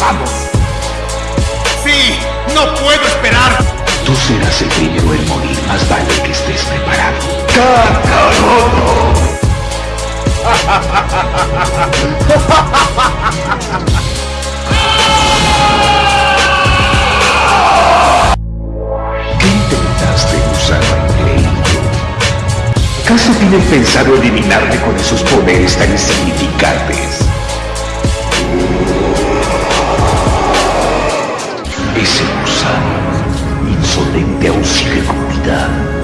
¡Vamos! ¡Sí! ¡No puedo esperar! Tú serás el primero en morir, más vale que estés preparado. ¡Cacaroto! ¿Qué intentaste, gusano increíble? ¿Acaso tienes pensado eliminarme con esos poderes tan insignificantes? Insolente cursa, insolente auxilio comida.